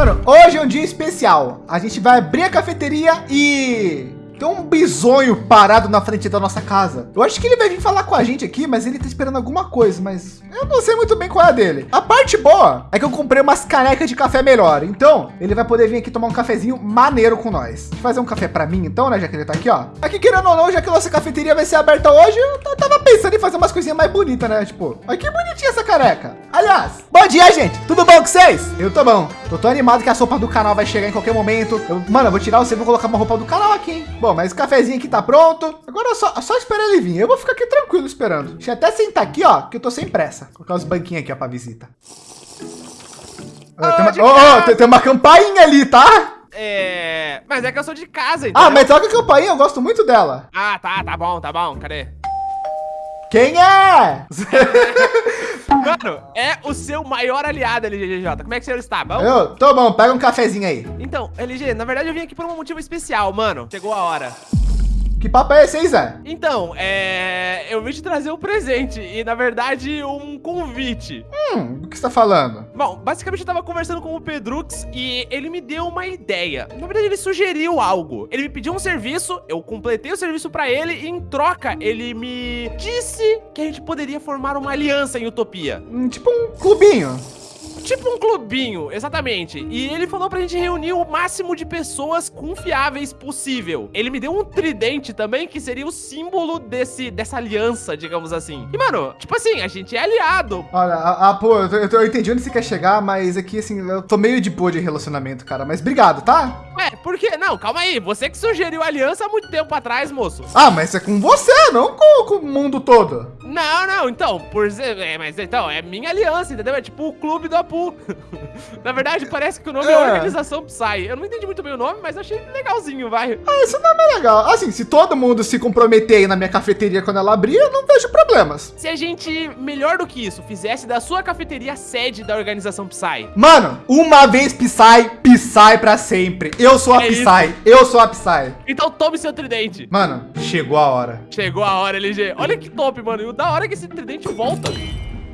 Mano, hoje é um dia especial. A gente vai abrir a cafeteria e tem um bisonho parado na frente da nossa casa. Eu acho que ele vai vir falar com a gente aqui, mas ele tá esperando alguma coisa, mas eu não sei muito bem qual é a dele. A parte boa é que eu comprei umas canecas de café melhor. Então, ele vai poder vir aqui tomar um cafezinho maneiro com nós. Fazer um café para mim, então, né? Já que ele tá aqui, ó. Aqui, querendo ou não, já que a nossa cafeteria vai ser aberta hoje, eu tava pensando em fazer umas coisinhas mais bonitas, né? Tipo, olha que bonitinha essa caneca. Aliás, bom dia, gente. Tudo bom com vocês? Eu tô bom. Eu tô animado que a sopa do canal vai chegar em qualquer momento. Eu, mano, eu vou tirar você e vou colocar uma roupa do canal aqui, hein? Bom, mas o cafezinho aqui tá pronto. Agora é só, é só esperar ele vir. Eu vou ficar aqui tranquilo esperando. Deixa eu até sentar aqui, ó, que eu tô sem pressa. Vou colocar os banquinhos aqui, ó, pra visita. Oh, tem, uma, oh, oh, tem, tem uma campainha ali, tá? É. Mas é que eu sou de casa, então. Ah, mas toca a campainha, eu gosto muito dela. Ah, tá, tá bom, tá bom. Cadê? Quem é? Mano, é o seu maior aliado, LGJ. Como é que você está? Bom? Eu tô bom, pega um cafezinho aí. Então, LG, na verdade eu vim aqui por um motivo especial, mano. Chegou a hora. Que papo é esse aí, Zé? Então, é... eu vim te trazer um presente e, na verdade, um convite. Hum, o que você tá falando? Bom, basicamente eu tava conversando com o Pedrux e ele me deu uma ideia. Na verdade, ele sugeriu algo. Ele me pediu um serviço, eu completei o serviço pra ele e, em troca, ele me disse que a gente poderia formar uma aliança em Utopia. Hum, tipo um clubinho. Tipo um clubinho, exatamente. E ele falou pra gente reunir o máximo de pessoas confiáveis possível. Ele me deu um tridente também, que seria o símbolo desse, dessa aliança, digamos assim. E, mano, tipo assim, a gente é aliado. Olha, a, a, pô, eu, eu, eu, entendi onde você quer chegar, mas aqui, assim, eu tô meio de boa de relacionamento, cara. Mas obrigado, tá? Ué, por quê? Não, calma aí. Você que sugeriu a aliança há muito tempo atrás, moço. Ah, mas é com você, não com, com o mundo todo. Não, não, então, por é, mas então, é minha aliança, entendeu? É tipo o clube do Apu. Na verdade, parece que o nome é, é Organização Psy. Eu não entendi muito bem o nome, mas achei legalzinho, vai. Ah, esse nome é legal. Assim, se todo mundo se comprometer aí na minha cafeteria quando ela abrir, eu não vejo problemas. Se a gente, melhor do que isso, fizesse da sua cafeteria sede da Organização Psy. Mano, uma vez Psy, Psy pra sempre. Eu sou a é Psy, isso. eu sou a Psy. Então tome seu tridente. Mano, chegou a hora. Chegou a hora, LG. Olha que top, mano. E da hora que esse tridente volta.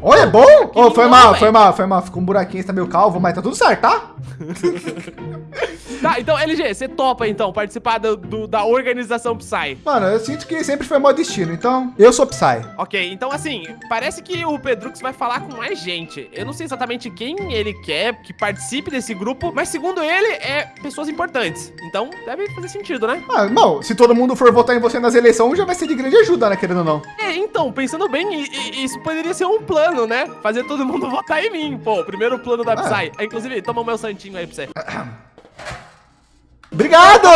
Olha, é bom? Oh, foi mal, foi mal, foi mal. Ficou um buraquinho, está meio calvo, mas tá tudo certo, tá? tá, então, LG, você topa, então, participar do, do, da organização Psy? Mano, eu sinto que sempre foi meu destino, então eu sou Psy. Ok, então, assim, parece que o Pedrux vai falar com mais gente. Eu não sei exatamente quem ele quer que participe desse grupo, mas segundo ele, é pessoas importantes. Então, deve fazer sentido, né? Ah, bom, se todo mundo for votar em você nas eleições, já vai ser de grande ajuda, né, querendo ou não. É, então, pensando bem, isso poderia ser um plano, né? Fazer todo mundo votar em mim, pô. Primeiro plano da ah. Psy. Ah. Inclusive, toma o meu santinho aí pra você. Obrigado!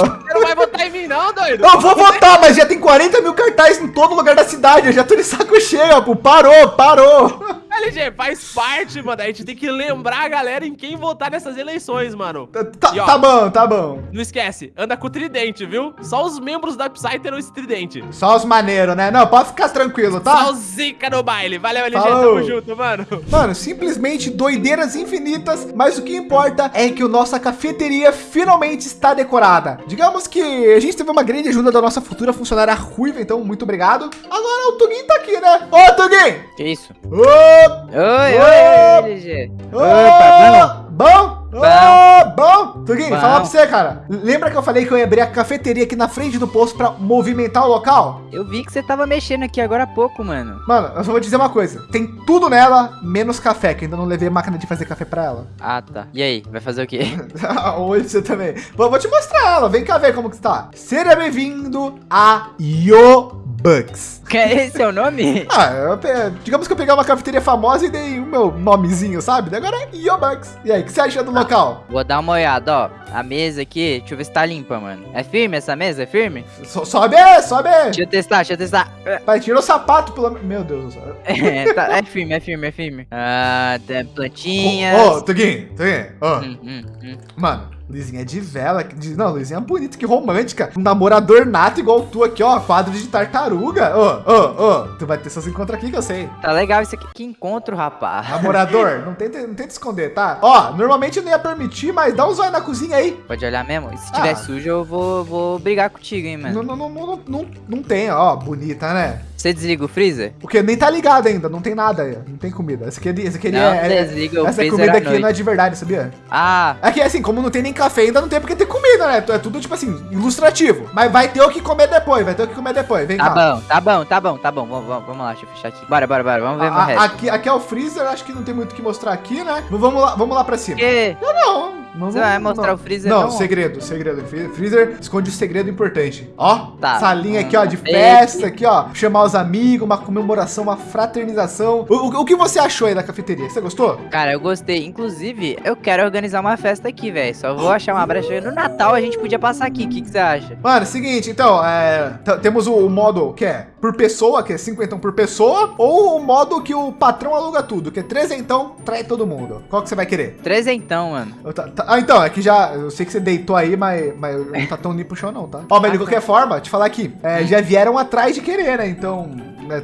Você não vai votar em mim não, doido? Eu vou votar, mas já tem 40 mil cartazes em todo lugar da cidade. Eu já tô de saco cheio, pô. Parou, parou. LG, faz parte, mano. A gente tem que lembrar a galera em quem votar nessas eleições, mano. Tá, tá, e, ó, tá bom, tá bom. Não esquece, anda com o tridente, viu? Só os membros da Psy terão esse tridente. Só os maneiros, né? Não, pode ficar tranquilo, tá? Só os zica no baile. Valeu, LG, Falou. tamo junto, mano. Mano, simplesmente doideiras infinitas, mas o que importa é que a nossa cafeteria finalmente está decorada. Digamos que a gente teve uma grande ajuda da nossa futura funcionária Ruiva, então muito obrigado. Agora o Tugin tá aqui, né? Ô, Tugin! Que isso? Ô, Oi, oi, LG. Opa, bom? Bom? Bom. Oh, bom. Tuguinho, bom. falar pra você, cara. Lembra que eu falei que eu ia abrir a cafeteria aqui na frente do posto pra movimentar o local? Eu vi que você tava mexendo aqui agora há pouco, mano. Mano, eu só vou dizer uma coisa. Tem tudo nela, menos café, que ainda não levei máquina de fazer café pra ela. Ah, tá. E aí, vai fazer o quê? Oi, você também. Bom, vou te mostrar ela. Vem cá ver como que tá. Seja bem-vindo a Yo Bucks. Que é esse é o nome? ah, eu, digamos que eu peguei uma cafeteria famosa e dei o meu nomezinho, sabe? Agora é Yo Bucks. E aí, o que você acha do ah, local? Vou dar uma olhada, ó. A mesa aqui, deixa eu ver se tá limpa, mano. É firme essa mesa? É firme? So, sobe, sobe. Deixa eu testar, deixa eu testar. Vai, tira o sapato, pelo... Meu Deus do céu. é, tá, é firme, é firme, é firme. Ah, tem plantinhas. Ô, oh, Tuguinho, Tuguinho, ó. Oh. Hum, hum, hum. Mano, Luizinha de vela. De, não, Luizinha é bonita, que romântica. Um namorador nato igual tu aqui, ó. Quadro de tartaruga. Ô, ô, ô. Tu vai ter seus encontros aqui que eu sei. Tá legal isso aqui. Que encontro, rapaz. Namorador, não tenta, não tenta esconder, tá? Ó, normalmente eu não ia permitir, mas dá um zóio na cozinha aí. Pode olhar mesmo? E se tiver ah. sujo, eu vou, vou brigar contigo, hein, mano. Não, não, não, não, não, não tem, ó. Bonita, né? Você desliga o freezer? Porque nem tá ligado ainda, não tem nada aí, não tem comida. Esse aqui, esse aqui Não, é, é- desliga o essa freezer comida aqui não é de verdade, sabia? Ah, É que assim, como não tem nem café ainda, não tem porque ter comida, né? É tudo tipo assim, ilustrativo. Mas vai ter o que comer depois, vai ter o que comer depois. Vem tá cá. bom, tá bom, tá bom, tá bom. Vamos, vamos, vamos lá, deixa eu fechar aqui. Bora, bora, bora. Vamos ver A- resto. aqui, aqui é o freezer, acho que não tem muito o que mostrar aqui, né? Vamos lá, vamos lá pra cima. Que? Não, não. Não Você vai mostrar não. o freezer, Não, não? segredo, segredo. Fre- Freezer esconde o segredo importante. Ó, Tá. salinha aqui, ó, de festa, aqui, ó. Chamar os amigos, uma comemoração, uma fraternização. O, o- o que você achou aí da cafeteria? Você gostou? Cara, eu gostei. Inclusive, eu quero organizar uma festa aqui, velho. Só vou achar uma brecha. No Natal a gente podia passar aqui. O que, que você acha? Mano, seguinte, então, é, temos o, o modo que é por pessoa, que é 50 por pessoa, ou o modo que o patrão aluga tudo, que é trezentão, trai todo mundo. Qual que você vai querer? Trezentão, mano. Eu tá- tá- ah, então, é que já, eu sei que você deitou aí, mas, mas não tá tão limpo o chão não, tá? Ó, mas de Ah, qualquer forma, te falar aqui, é, já vieram atrás de querer, né? Então,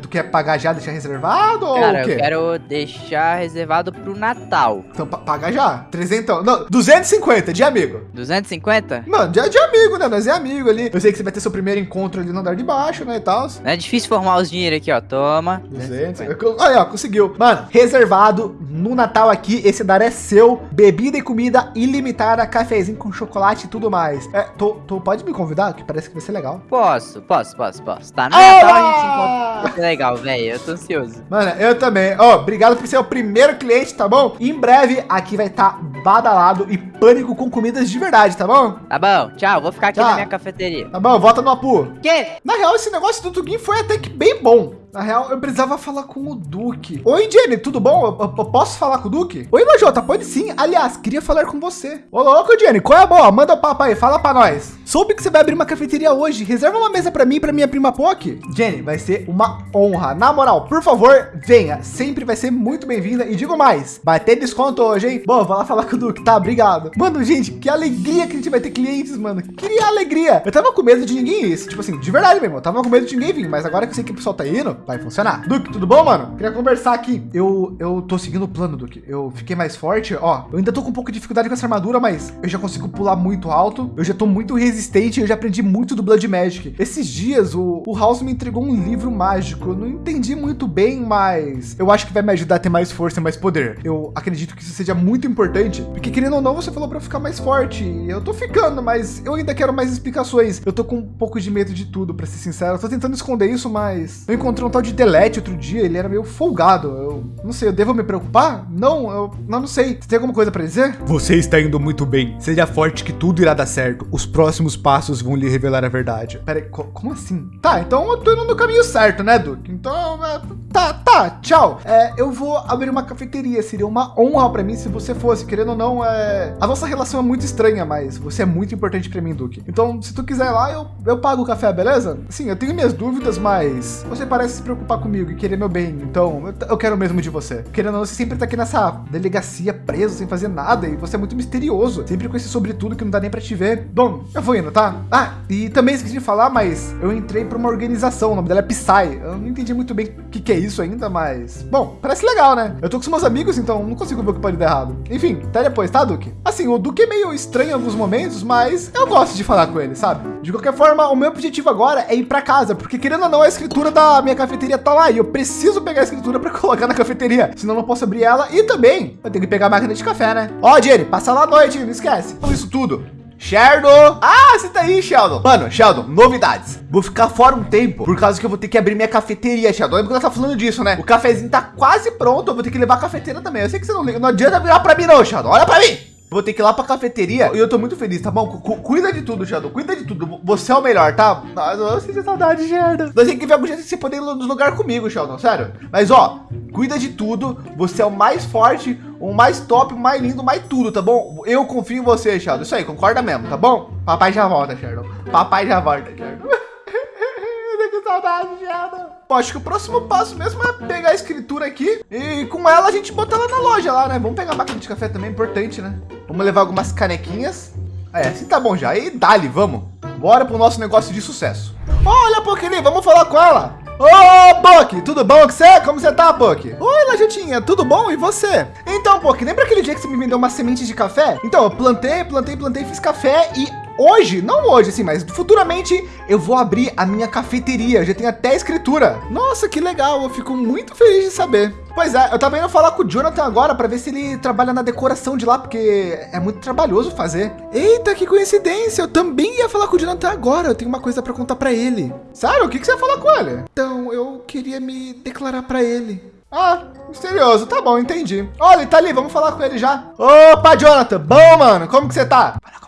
tu quer pagar já, deixar reservado ou Cara, o quê? eu quero deixar reservado pro Natal. Então, pa- paga já, trezentão, não, 250 de amigo. 250? Mano, de, de amigo, né? Nós é amigo ali. Eu sei que você vai ter seu primeiro encontro ali no andar de baixo, né, e tal. Não é difícil formar os dinheiro aqui, ó. Toma. 200. Olha, ó, conseguiu. Mano, reservado no Natal aqui. Esse andar é seu. Bebida e comida ilimitada, cafezinho com chocolate e tudo mais. É, tô, tô- pode me convidar? Que parece que vai ser legal. Posso, posso, posso, posso. Tá, no Natal a gente se encontra. Ser legal, velho. Eu tô ansioso. Mano, eu também. Ó, obrigado por ser o primeiro cliente, tá bom? Em breve aqui vai estar badalado e pânico com comidas de verdade, tá bom? Tá bom, tchau. Vou ficar aqui Tchau. na minha cafeteria. Tá bom, volta no Apu. Que? Na real, esse negócio do Tuguin foi até que bem bom. Na real, eu precisava falar com o Duque. Oi, Jenny, tudo bom? Eu, eu- eu posso falar com o Duque? Oi, Lajota, pode sim. Aliás, queria falar com você. Ô, louco, Jenny, qual é a boa? Manda o papo aí, fala pra nós. Soube que você vai abrir uma cafeteria hoje. Reserva uma mesa pra mim e pra minha prima Poc. Jenny, vai ser uma honra. Na moral, por favor, venha. Sempre vai ser muito bem-vinda. E digo mais, vai ter desconto hoje, hein? Bom, vou lá falar com o Duque, tá? Obrigado. Mano, gente, que alegria que a gente vai ter clientes, mano. Que alegria. Eu tava com medo de ninguém ir. Tipo assim, de verdade mesmo. Eu tava com medo de ninguém vir. Mas agora que eu sei que o pessoal tá indo, vai funcionar. Duque, tudo bom, mano? Queria conversar aqui. Eu, eu tô seguindo o plano, Duque. Eu fiquei mais forte. Ó, eu ainda tô com um pouco de dificuldade com essa armadura, mas eu já consigo pular muito alto. Eu já tô muito resistente. Eu já aprendi muito do Blood Magic. Esses dias, o, o House me entregou um livro mágico. Eu não entendi muito bem, mas eu acho que vai me ajudar a ter mais força e mais poder. Eu acredito que isso seja muito importante, porque querendo ou não, você falou eu ficar mais forte. Eu tô ficando, mas eu ainda quero mais explicações. Eu tô com um pouco de medo de tudo, pra ser sincero. Eu tô tentando esconder isso, mas eu encontrei um tal de Delete outro dia. Ele era meio folgado. Eu não sei, eu devo me preocupar? Não, eu não, não sei. Você tem alguma coisa pra dizer? Você está indo muito bem. Seja forte que tudo irá dar certo. Os próximos passos vão lhe revelar a verdade. Pera aí, co- como assim? Tá, então eu tô indo no caminho certo, né, Duke? Então, é, tá, tá, tchau. É, eu vou abrir uma cafeteria. Seria uma honra pra mim se você fosse. Querendo ou não, é... a nossa relação é muito estranha, mas você é muito importante pra mim, Duke. Então, se tu quiser ir lá, eu, eu pago o café, beleza? Sim, eu tenho minhas dúvidas, mas você parece preocupar comigo e querer meu bem. Então, eu, quero mesmo de você. Querendo ou não, você sempre tá aqui nessa delegacia preso, sem fazer nada, e você é muito misterioso. Sempre com esse sobretudo que não dá nem pra te ver. Bom, eu vou indo, tá? Ah, e também esqueci de falar, mas eu entrei pra uma organização, o nome dela é Psy. Eu não entendi muito bem o que, que é isso ainda, mas. Bom, parece legal, né? Eu tô com meus amigos, então não consigo ver o que pode dar errado. Enfim, até depois, tá, Duque? Assim, o Duque é meio estranho em alguns momentos, mas eu gosto de falar com ele, sabe? De qualquer forma, o meu objetivo agora é ir pra casa, porque querendo ou não, a escritura da minha cafeteria tá lá e eu preciso pegar a escritura pra colocar na cafeteria, senão não posso abrir ela e também eu tenho que pegar a máquina de café, né? Ó, Jenny, passa lá à noite, não esquece. Então, isso tudo. Sheldon! Ah, você tá aí, Sheldon. Mano, Sheldon, novidades. Vou ficar fora um tempo, por causa que eu vou ter que abrir minha cafeteria, Sheldon. Lembra que eu tava falando disso, né? O cafezinho tá quase pronto, eu vou ter que levar a cafeteira também. Eu sei que você não liga, não adianta virar pra mim não, Sheldon. Olha pra mim! Vou ter que ir lá pra cafeteria e eu tô muito feliz, tá bom? Cu- cu- cuida de tudo, Sheldon. Cuida de tudo. Você é o melhor, tá? Nossa, eu sinto saudade, Sheldon. Nós temos que ver algum jeito de você poder ir nos lugares comigo, Sheldon. Sério. Mas ó, cuida de tudo. Você é o mais forte, o mais top, o mais lindo, o mais tudo, tá bom? Eu confio em você, Sheldon. Isso aí, concorda mesmo, tá bom? Papai já volta, Sheldon. Papai já volta, com saudade, Sheldon. Pô, acho que o próximo passo mesmo é pegar a escritura aqui e com ela a gente botar ela na loja lá, né? Vamos pegar a máquina de café também, importante, né? Vamos levar algumas canequinhas. É, assim tá bom já. E dali, vamos. Bora pro nosso negócio de sucesso. Olha, Pokéli, vamos falar com ela. Ô, Poki, tudo bom com você? Como você tá, Poki? Oi, Lajutinha, tudo bom? E você? Então, Poki, lembra aquele dia que você me vendeu uma semente de café? Então, eu plantei, plantei, plantei, fiz café e hoje, não hoje, assim, mas futuramente eu vou abrir a minha cafeteria. Já tem até escritura. Nossa, que legal. Eu fico muito feliz de saber. Pois é, eu tava indo falar com o Jonathan agora para ver se ele trabalha na decoração de lá, porque é muito trabalhoso fazer. Eita, que coincidência! Eu também ia falar com o Jonathan agora. Eu tenho uma coisa para contar para ele. Sério? O que, que você ia falar com ele? Então, eu queria me declarar para ele. Ah, misterioso. Tá bom, entendi. Olha, ele tá ali, vamos falar com ele já. Opa, Jonathan. Bom, mano. Como que você tá? Fala.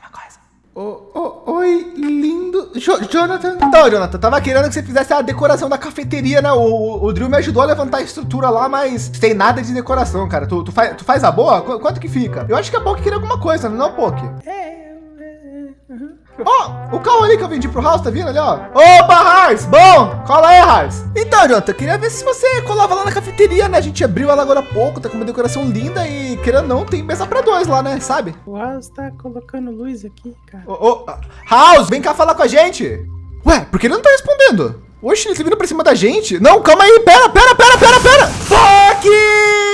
Oh, oh, oi, lindo. Jo Jonathan. Então, Jonathan, tava querendo que você fizesse a decoração da cafeteria, né? O, o Drill me ajudou a levantar a estrutura lá, mas tem nada de decoração, cara. Tu, tu, faz, tu faz a boa? Qu quanto que fica? Eu acho que a Poke queria alguma coisa, não, Poke? É, Ó, oh, o carro ali que eu vendi pro House, tá vindo ali, ó. Opa, Hars, bom, cola aí, Hars. Então, Jonathan, queria ver se você colava lá na cafeteria, né? A gente abriu ela agora há pouco, tá com uma decoração linda e, querendo não, tem mesa pra dois lá, né? Sabe? O House tá colocando luz aqui, cara. Ô, oh, House, vem cá falar com a gente. Ué, por que ele não tá respondendo? Oxe, ele tá vindo pra cima da gente. Não, calma aí, pera, pera, pera, pera, pera. Fuck!